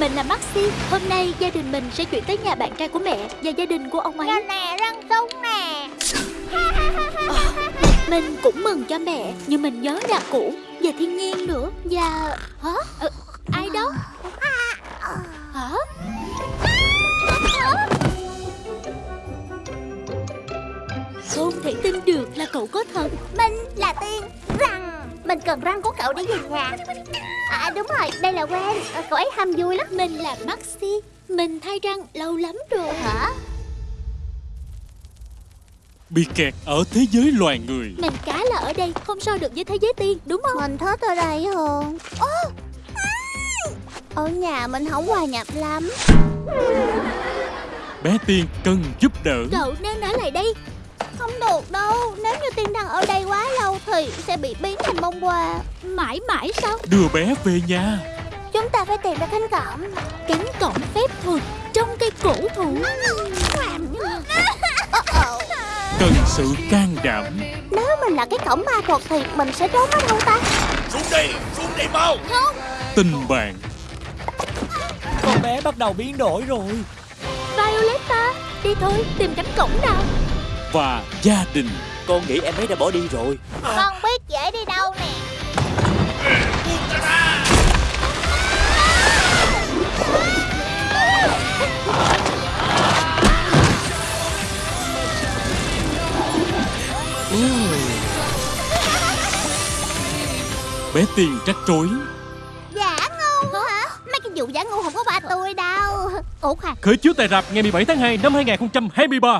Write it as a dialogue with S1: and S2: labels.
S1: Mình là Maxi Hôm nay gia đình mình sẽ chuyển tới nhà bạn trai của mẹ Và gia đình của ông ấy
S2: Nè nè răng súng nè
S1: Mình cũng mừng cho mẹ Nhưng mình nhớ nhà cũ Và thiên nhiên nữa Và... Hả? Ờ, ai đó? Hả? Không thể tin được là cậu có thật
S2: Mình là Tiên Răng Mình cần răng của cậu để về nhà. À đúng rồi đây là Gwen. À, Cậu ấy ham vui lắm.
S1: Mình là Maxi. Mình thay răng lâu lắm rồi.
S2: Hả?
S3: Bị kẹt ở thế giới loài người.
S1: Mình cá là ở đây Không so được với thế giới tiên Đúng không?
S2: Mình thích ở đây hơn Ô Ở nhà mình không hòa nhập lắm.
S3: Bé Tiên cần giúp đỡ.
S1: Cậu nên ở lại đây
S2: Không được đâu. Nếu như Tiên đang ở đây quá lâu Thì sẽ bị biến thành bông hoa.
S1: Mãi mãi sao?
S3: Đưa bé về nhà.
S2: Chúng ta phải tìm ra cánh cổng.
S1: Cánh cổng phép thuật Trong cây cổ thụ.
S3: Cần sự can đảm.
S2: Nếu mình là cái cổng ma thuật Thì mình sẽ trốn ở đâu ta.
S4: Xuống đây, xuống đây mau.
S3: Tình bạn.
S5: Con bé bắt đầu biến đổi rồi.
S1: Violetta Đi thôi tìm cánh cổng nào
S3: Và gia đình.
S5: Con nghĩ em ấy đã bỏ đi rồi.
S2: Con biết dễ đi đâu nè.
S3: Bé Tiên trách trối.
S2: Giả ngu hả? Mấy cái vụ giả ngu không có ba tôi đâu. Ủa khoan.
S3: Khởi chiếu tại rạp ngày 17 tháng 2 năm 2023